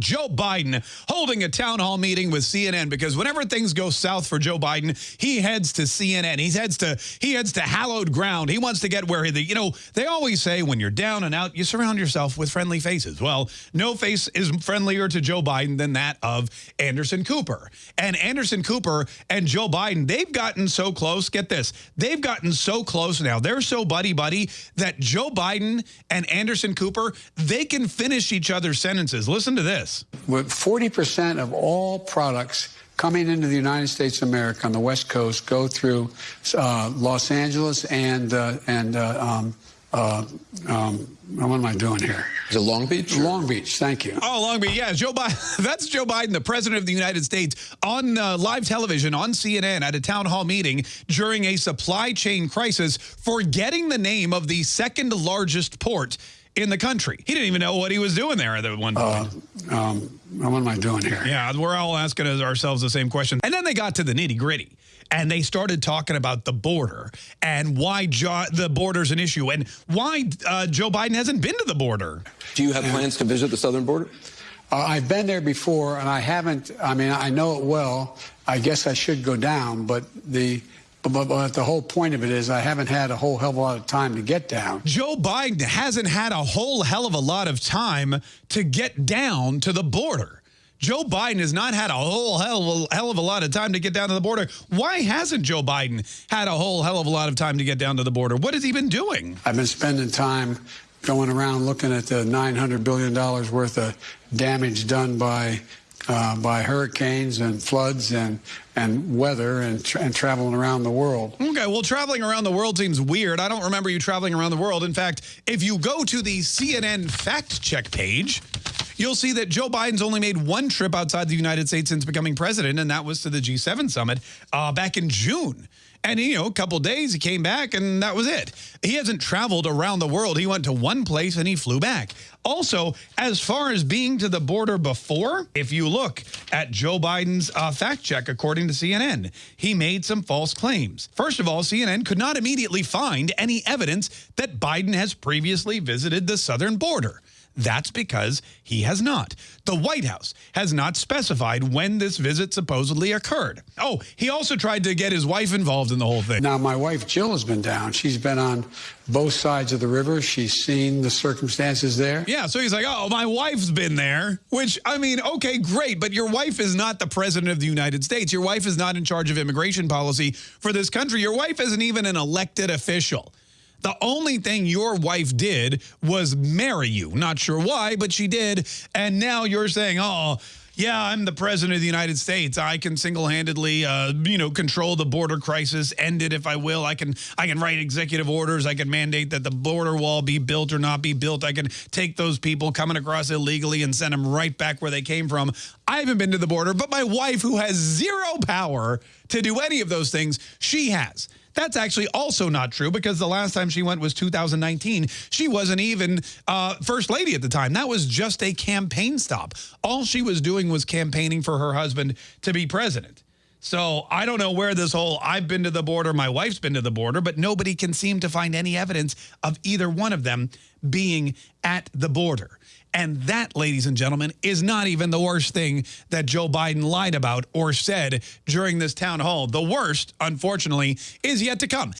Joe Biden holding a town hall meeting with CNN because whenever things go south for Joe Biden, he heads to CNN. He heads to he heads to hallowed ground. He wants to get where the you know they always say when you're down and out, you surround yourself with friendly faces. Well, no face is friendlier to Joe Biden than that of Anderson Cooper. And Anderson Cooper and Joe Biden, they've gotten so close. Get this, they've gotten so close now. They're so buddy buddy that Joe Biden and Anderson Cooper they can finish each other's sentences. Listen to this this. With 40% of all products coming into the United States of America on the West Coast go through uh, Los Angeles and uh, and uh, um, uh, um, what am I doing here? Is it Long Beach? Long Beach, thank you. Oh, Long Beach, yeah. Joe Biden, that's Joe Biden, the president of the United States, on uh, live television on CNN at a town hall meeting during a supply chain crisis, forgetting the name of the second largest port in the country. He didn't even know what he was doing there at the one point. Uh, um, what am I doing here? Yeah, we're all asking ourselves the same question. And then they got to the nitty gritty and they started talking about the border and why jo the border's an issue and why uh, Joe Biden hasn't been to the border. Do you have plans to visit the southern border? Uh, I've been there before, and I haven't. I mean, I know it well. I guess I should go down, but the but, but, the whole point of it is I haven't had a whole hell of a lot of time to get down. Joe Biden hasn't had a whole hell of a lot of time to get down to the border. Joe Biden has not had a whole hell of a, hell of a lot of time to get down to the border. Why hasn't Joe Biden had a whole hell of a lot of time to get down to the border? What has he been doing? I've been spending time going around looking at the $900 billion worth of damage done by uh, by hurricanes and floods and and weather and, tra and traveling around the world. Okay, well, traveling around the world seems weird. I don't remember you traveling around the world. In fact, if you go to the CNN fact check page, you'll see that Joe Biden's only made one trip outside the United States since becoming president, and that was to the G7 summit uh, back in June. And, you know, a couple days he came back and that was it. He hasn't traveled around the world. He went to one place and he flew back. Also, as far as being to the border before, if you look at Joe Biden's uh, fact check, according to CNN, he made some false claims. First of all, CNN could not immediately find any evidence that Biden has previously visited the southern border. That's because he has not. The White House has not specified when this visit supposedly occurred. Oh, he also tried to get his wife involved in the whole thing. Now, my wife Jill has been down. She's been on both sides of the river. She's seen the circumstances there. Yeah, so he's like, oh, my wife's been there, which, I mean, okay, great, but your wife is not the president of the United States. Your wife is not in charge of immigration policy for this country. Your wife isn't even an elected official. The only thing your wife did was marry you. Not sure why, but she did. And now you're saying, oh, yeah, I'm the president of the United States. I can single-handedly, uh, you know, control the border crisis, end it if I will. I can, I can write executive orders. I can mandate that the border wall be built or not be built. I can take those people coming across illegally and send them right back where they came from. I haven't been to the border, but my wife, who has zero power to do any of those things, she has. That's actually also not true because the last time she went was 2019. She wasn't even uh, first lady at the time. That was just a campaign stop. All she was doing was campaigning for her husband to be president. So I don't know where this whole I've been to the border, my wife's been to the border, but nobody can seem to find any evidence of either one of them being at the border. And that, ladies and gentlemen, is not even the worst thing that Joe Biden lied about or said during this town hall. The worst, unfortunately, is yet to come.